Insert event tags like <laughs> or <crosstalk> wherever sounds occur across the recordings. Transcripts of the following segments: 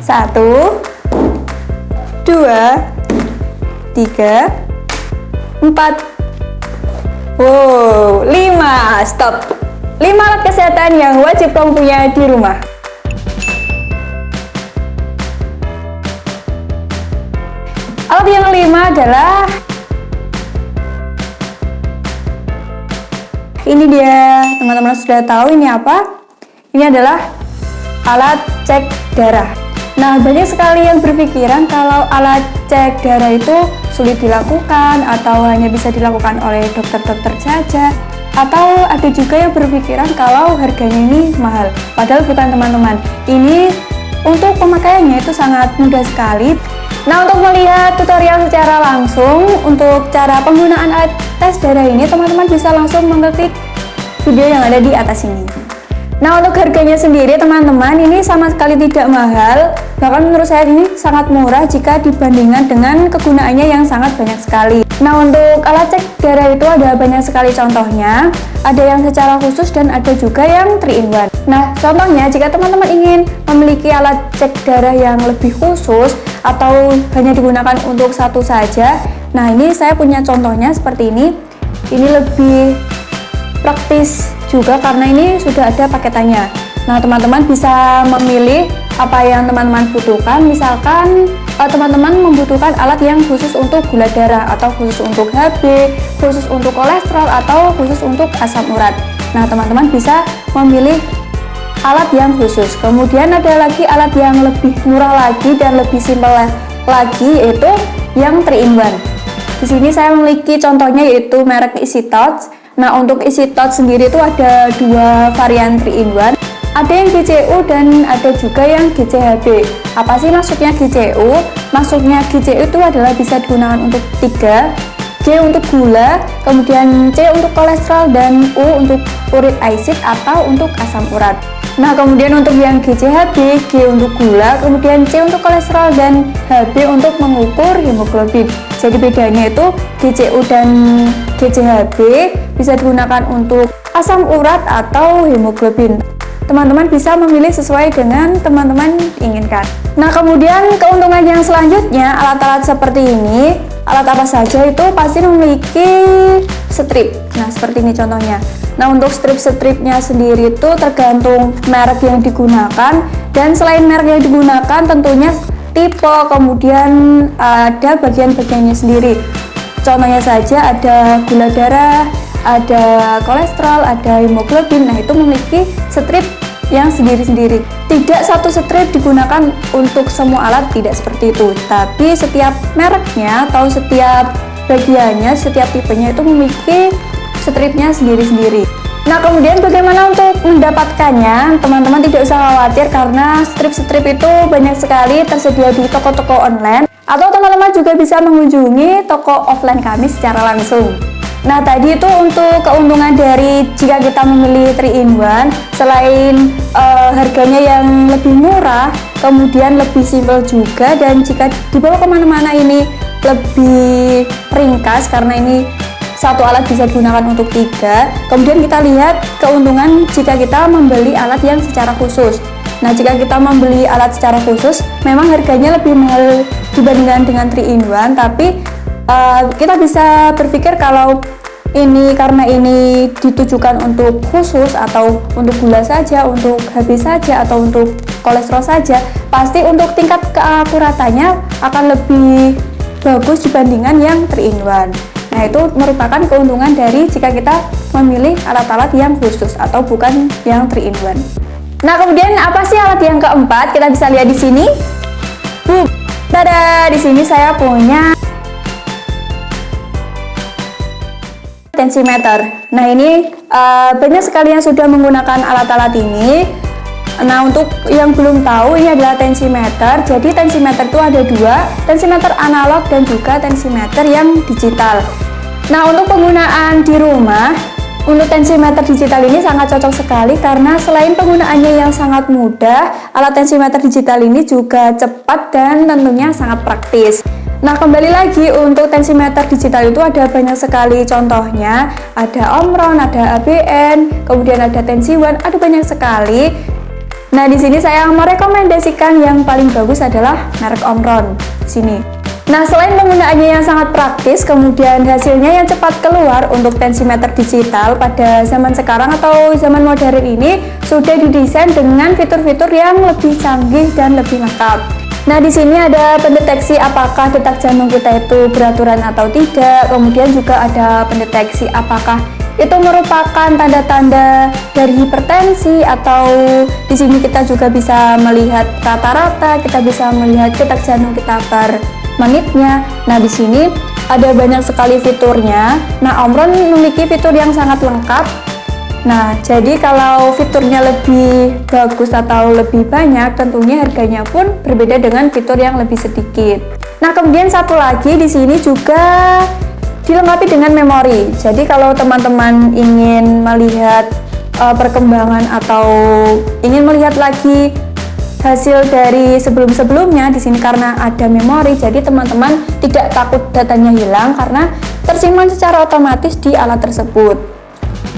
Satu, dua, tiga, empat, wow, lima. Stop. Lima alat kesehatan yang wajib kamu punya di rumah. Alat yang kelima adalah ini dia. Teman-teman sudah tahu ini apa? Ini adalah alat cek darah nah banyak sekali yang berpikiran kalau alat cek darah itu sulit dilakukan atau hanya bisa dilakukan oleh dokter-dokter saja. Atau ada juga yang berpikiran kalau harganya ini mahal. Padahal bukan teman-teman. Ini untuk pemakaiannya itu sangat mudah sekali. Nah untuk melihat tutorial secara langsung untuk cara penggunaan alat tes darah ini teman-teman bisa langsung mengklik video yang ada di atas ini Nah untuk harganya sendiri teman-teman ini sama sekali tidak mahal. Bahkan menurut saya ini sangat murah jika dibandingkan dengan kegunaannya yang sangat banyak sekali. Nah untuk alat cek darah itu ada banyak sekali contohnya. Ada yang secara khusus dan ada juga yang 3 in 1 Nah contohnya jika teman-teman ingin memiliki alat cek darah yang lebih khusus atau hanya digunakan untuk satu saja Nah ini saya punya contohnya seperti ini. Ini lebih praktis juga karena ini sudah ada paketannya. Nah teman-teman bisa memilih apa yang teman-teman butuhkan. Misalkan eh, teman-teman uh, membutuhkan alat yang khusus untuk gula darah atau khusus untuk HB khusus untuk kolesterol atau khusus untuk asam urat. Nah teman-teman bisa memilih alat yang khusus. Kemudian ada lagi alat yang lebih murah lagi dan lebih simpel lagi yaitu yang 3 in 1 di sini saya memiliki contohnya yaitu merek Easy Touch Nah untuk isi tot sendiri itu ada dua varian 3 in 1 ada yang GCU dan ada juga yang GCHB apa sih maksudnya GCU? maksudnya GCU itu adalah bisa digunakan untuk 3 G untuk gula, kemudian C untuk kolesterol, dan U untuk uric acid atau untuk asam urat. Nah, kemudian untuk yang GCHB, G untuk gula, kemudian C untuk kolesterol, dan HB untuk mengukur hemoglobin. Jadi bedanya itu GCU dan GCHB bisa digunakan untuk asam urat atau hemoglobin. Teman-teman bisa memilih sesuai dengan teman-teman inginkan. Nah, kemudian keuntungan yang selanjutnya, alat-alat seperti ini, alat apa saja itu pasti memiliki strip. Nah, seperti ini contohnya. Nah, untuk strip-stripnya sendiri itu tergantung merek yang digunakan dan selain merek yang digunakan tentunya tipe, kemudian ada bagian-bagiannya sendiri. Contohnya saja ada gula darah, ada kolesterol, ada hemoglobin. Nah, itu memiliki strip yang sendiri-sendiri. Tidak satu strip digunakan untuk semua alat, tidak seperti itu. Tapi setiap mereknya atau setiap bagiannya, setiap tipenya itu memiliki stripnya sendiri-sendiri. Nah kemudian bagaimana untuk mendapatkannya teman-teman tidak usah khawatir karena strip-strip itu banyak sekali tersedia di toko-toko online atau teman-teman juga bisa mengunjungi toko offline kami secara langsung Nah tadi itu untuk keuntungan dari jika kita memilih 3 in 1 selain uh, harganya yang lebih murah kemudian lebih simpel juga dan jika dibawa ke mana-mana ini lebih ringkas karena ini satu alat bisa digunakan untuk tiga. Kemudian kita lihat keuntungan jika kita membeli alat yang secara khusus. Nah jika kita membeli alat secara khusus memang harganya lebih mahal dibandingkan dengan 3 in 1 tapi uh, kita bisa berpikir kalau ini karena ini ditujukan untuk khusus atau untuk gula saja, untuk habis saja atau untuk kolesterol saja, pasti untuk tingkat keakuratannya akan lebih bagus dibandingkan yang 3 in 1 Nah itu merupakan keuntungan dari jika kita memilih alat-alat yang khusus atau bukan yang 3 in 1. Nah kemudian apa sih alat yang keempat? Kita bisa lihat di sini. Tada! Di sini saya punya tensimeter. Nah ini uh, banyak sekali yang sudah menggunakan alat-alat ini. Nah untuk yang belum tahu ini adalah tensimeter. Jadi tensimeter itu ada dua, tensimeter analog dan juga tensimeter yang digital. Nah untuk penggunaan di rumah, untuk tensimeter digital ini sangat cocok sekali karena selain penggunaannya yang sangat mudah, alat tensimeter digital ini juga cepat dan tentunya sangat praktis. Nah kembali lagi untuk tensimeter digital itu ada banyak sekali contohnya Ada Omron, ada ABN, kemudian ada Tensi One, ada banyak sekali Nah, di sini saya merekomendasikan yang paling bagus adalah merek Omron. Sini. Nah, selain penggunaannya yang sangat praktis, kemudian hasilnya yang cepat keluar untuk tensimeter digital pada zaman sekarang atau zaman modern ini sudah didesain dengan fitur-fitur yang lebih canggih dan lebih lengkap. Nah, di sini ada pendeteksi apakah detak jantung kita itu beraturan atau tidak. Kemudian juga ada pendeteksi apakah itu merupakan tanda-tanda dari hipertensi atau di sini kita juga bisa melihat rata-rata, kita bisa melihat detak jantung kita per menitnya. Nah, di sini ada banyak sekali fiturnya. Nah, Omron memiliki fitur yang sangat lengkap. Nah, jadi kalau fiturnya lebih bagus atau lebih banyak, tentunya harganya pun berbeda dengan fitur yang lebih sedikit. Nah, kemudian satu lagi di sini juga dilengkapi dengan memori. Jadi kalau teman-teman ingin melihat uh, perkembangan atau ingin melihat lagi hasil dari sebelum-sebelumnya di sini karena ada memori, jadi teman-teman tidak takut datanya hilang karena tersimpan secara otomatis di alat tersebut.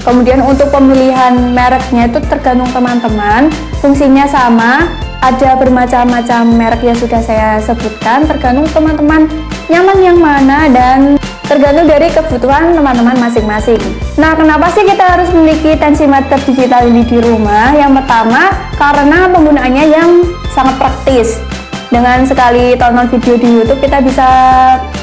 Kemudian untuk pemilihan mereknya itu tergantung teman-teman, fungsinya sama, ada bermacam-macam merek yang sudah saya sebutkan, tergantung teman-teman nyaman yang mana dan tergantung dari kebutuhan teman-teman masing-masing. Nah, kenapa sih kita harus memiliki tensimeter digital ini di rumah? Yang pertama, karena penggunaannya yang sangat praktis. Dengan sekali tonton video di YouTube, kita bisa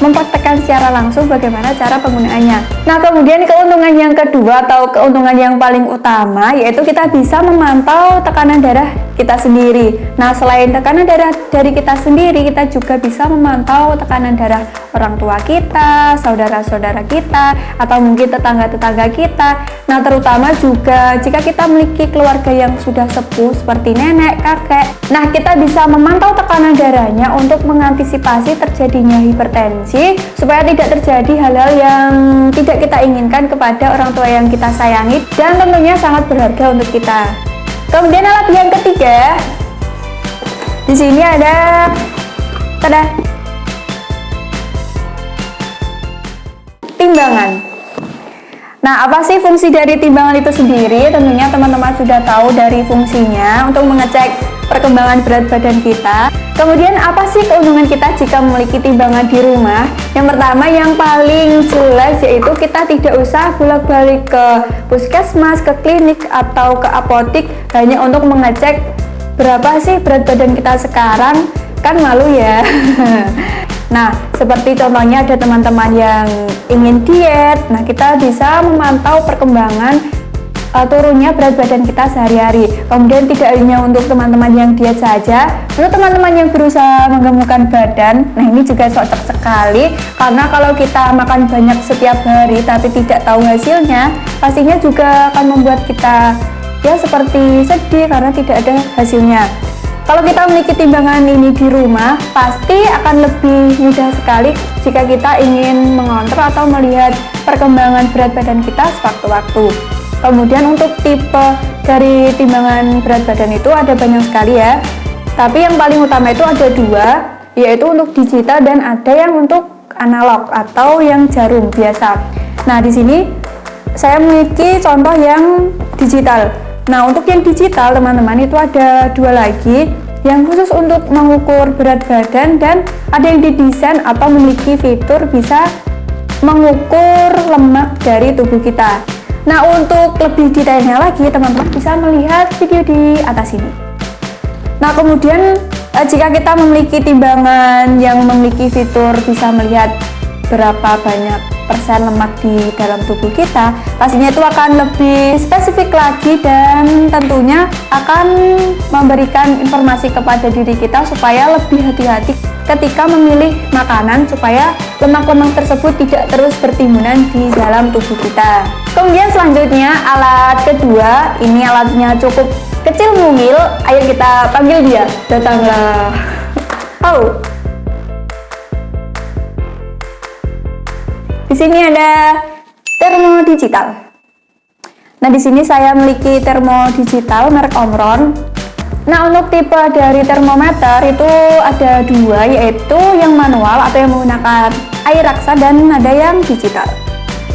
mempraktekkan secara langsung bagaimana cara penggunaannya. Nah, kemudian keuntungan yang kedua atau keuntungan yang paling utama, yaitu kita bisa memantau tekanan darah kita sendiri. Nah, selain tekanan darah dari kita sendiri, kita juga bisa memantau tekanan darah orang tua kita, saudara-saudara kita, atau mungkin tetangga-tetangga kita. Nah, terutama juga jika kita memiliki keluarga yang sudah sepuh seperti nenek, kakek. Nah, kita bisa memantau tekanan darahnya untuk mengantisipasi terjadinya hipertensi supaya tidak terjadi hal-hal yang tidak kita inginkan kepada orang tua yang kita sayangi dan tentunya sangat berharga untuk kita. Kemudian alat yang ketiga, di sini ada tada timbangan. Nah, apa sih fungsi dari timbangan itu sendiri? Tentunya teman-teman sudah tahu dari fungsinya untuk mengecek perkembangan berat badan kita. Kemudian apa sih keuntungan kita jika memiliki timbangan di rumah? Yang pertama yang paling jelas yaitu kita tidak usah bolak-balik ke puskesmas, ke klinik atau ke apotik hanya untuk mengecek berapa sih berat badan kita sekarang. Kan malu ya. <laughs> Nah, seperti contohnya ada teman-teman yang ingin diet, nah kita bisa memantau perkembangan uh, turunnya berat badan kita sehari-hari. Kemudian tidak hanya untuk teman-teman yang diet saja, untuk teman-teman yang berusaha menggemukkan badan, nah ini juga cocok sekali karena kalau kita makan banyak setiap hari tapi tidak tahu hasilnya, pastinya juga akan membuat kita ya seperti sedih karena tidak ada hasilnya. Kalau kita memiliki timbangan ini di rumah, pasti akan lebih mudah sekali jika kita ingin mengontrol atau melihat perkembangan berat badan kita sewaktu-waktu. Kemudian untuk tipe dari timbangan berat badan itu ada banyak sekali ya. Tapi yang paling utama itu ada dua, yaitu untuk digital dan ada yang untuk analog atau yang jarum biasa. Nah, di sini saya memiliki contoh yang digital. Nah, untuk yang digital teman-teman itu ada dua lagi yang khusus untuk mengukur berat badan dan ada yang didesain atau memiliki fitur bisa mengukur lemak dari tubuh kita. Nah untuk lebih detailnya lagi teman-teman bisa melihat video di atas ini. Nah kemudian eh, jika kita memiliki timbangan yang memiliki fitur bisa melihat berapa banyak persen lemak di dalam tubuh kita pastinya itu akan lebih spesifik lagi dan tentunya akan memberikan informasi kepada diri kita supaya lebih hati-hati ketika memilih makanan supaya lemak-lemak tersebut tidak terus bertimbunan di dalam tubuh kita. Kemudian selanjutnya alat kedua ini alatnya cukup kecil mungil. Ayo kita panggil dia. Datanglah oh. Di sini ada termo digital nah di sini saya memiliki termo digital merek Omron Nah untuk tipe dari termometer itu ada dua yaitu yang manual atau yang menggunakan air raksa dan ada yang digital.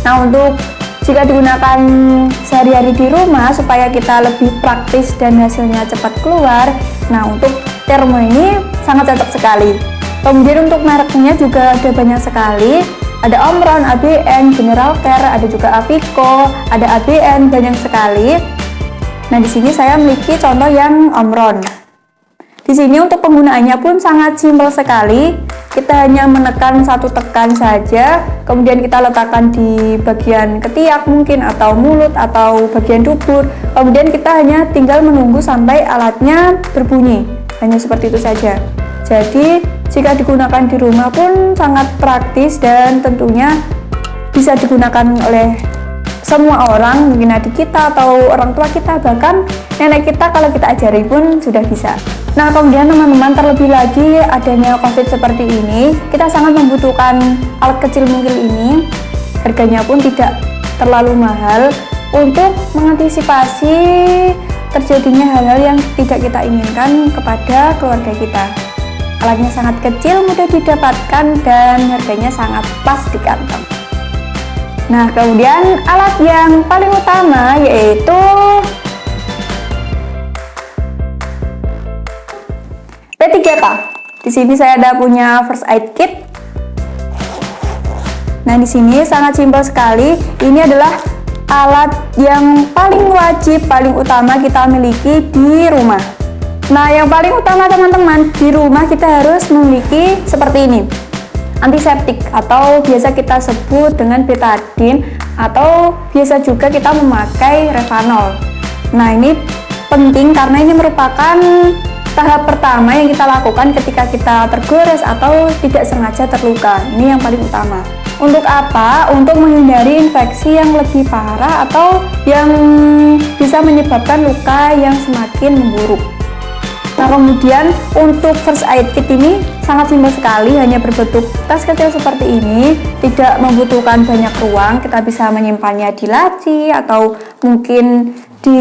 Nah untuk jika digunakan sehari-hari di rumah supaya kita lebih praktis dan hasilnya cepat keluar nah untuk termo ini sangat cocok sekali kemudian untuk mereknya juga ada banyak sekali ada Omron, ABN, General Care, ada juga Avico, ada ABN, banyak sekali. Nah, di sini saya memiliki contoh yang Omron. Di sini untuk penggunaannya pun sangat simpel sekali. Kita hanya menekan satu tekan saja kemudian kita letakkan di bagian ketiak mungkin atau mulut atau bagian dubur. Kemudian kita hanya tinggal menunggu sampai alatnya berbunyi. Hanya seperti itu saja. Jadi jika digunakan di rumah pun sangat praktis dan tentunya bisa digunakan oleh semua orang mungkin adik kita atau orang tua kita bahkan nenek kita kalau kita ajari pun sudah bisa. Nah kemudian teman-teman terlebih lagi adanya covid seperti ini kita sangat membutuhkan alat kecil mungil ini. Harganya pun tidak terlalu mahal untuk mengantisipasi terjadinya hal-hal yang tidak kita inginkan kepada keluarga kita. Alatnya sangat kecil mudah didapatkan dan harganya sangat pas di kantong nah kemudian alat yang paling utama yaitu P3K. Di sini saya ada punya first aid kit. Nah, di sini sangat simpel sekali. Ini adalah alat yang paling wajib, paling utama kita miliki di rumah. Nah, yang paling utama teman-teman, di rumah kita harus memiliki seperti ini. Antiseptik atau biasa kita sebut dengan betadine atau biasa juga kita memakai Revanol. Nah, ini penting karena ini merupakan tahap pertama yang kita lakukan ketika kita tergores atau tidak sengaja terluka ini yang paling utama untuk apa? untuk menghindari infeksi yang lebih parah atau yang bisa menyebabkan luka yang semakin memburuk nah kemudian untuk first aid kit ini sangat simpel sekali hanya berbentuk tas kecil seperti ini tidak membutuhkan banyak ruang kita bisa menyimpannya di laci atau mungkin di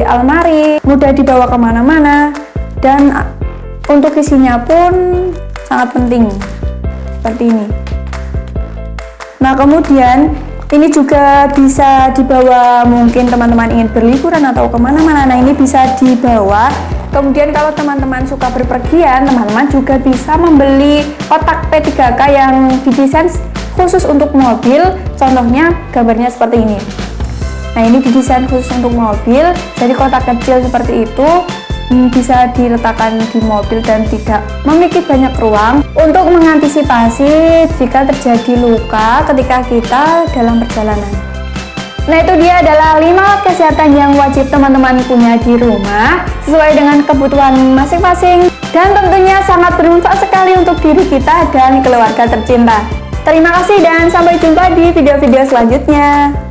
almari mudah dibawa ke mana-mana dan untuk isinya pun sangat penting seperti ini. Nah kemudian ini juga bisa dibawa mungkin teman-teman ingin berliburan atau ke mana-mana nah ini bisa dibawa kemudian kalau teman-teman suka berpergian teman-teman juga bisa membeli kotak P3K yang didesain khusus untuk mobil. Contohnya gambarnya seperti ini. Nah ini didesain khusus untuk mobil. Jadi kotak kecil seperti itu Hmm, bisa diletakkan di mobil dan tidak memiliki banyak ruang. Untuk mengantisipasi jika terjadi luka ketika kita dalam perjalanan. Nah itu dia adalah 5 kesehatan yang wajib teman-teman punya di rumah sesuai dengan kebutuhan masing-masing dan tentunya sangat bermanfaat sekali untuk diri kita dan keluarga tercinta. Terima kasih dan sampai jumpa di video-video selanjutnya.